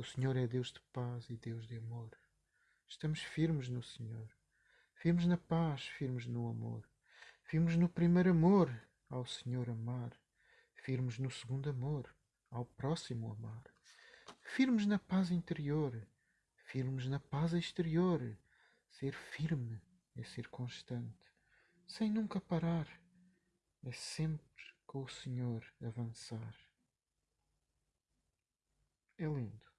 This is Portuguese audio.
O Senhor é Deus de paz e Deus de amor. Estamos firmes no Senhor, firmes na paz, firmes no amor, firmes no primeiro amor, ao Senhor amar, firmes no segundo amor, ao próximo amar, firmes na paz interior, firmes na paz exterior. Ser firme é ser constante, sem nunca parar, é sempre com o Senhor avançar. É lindo.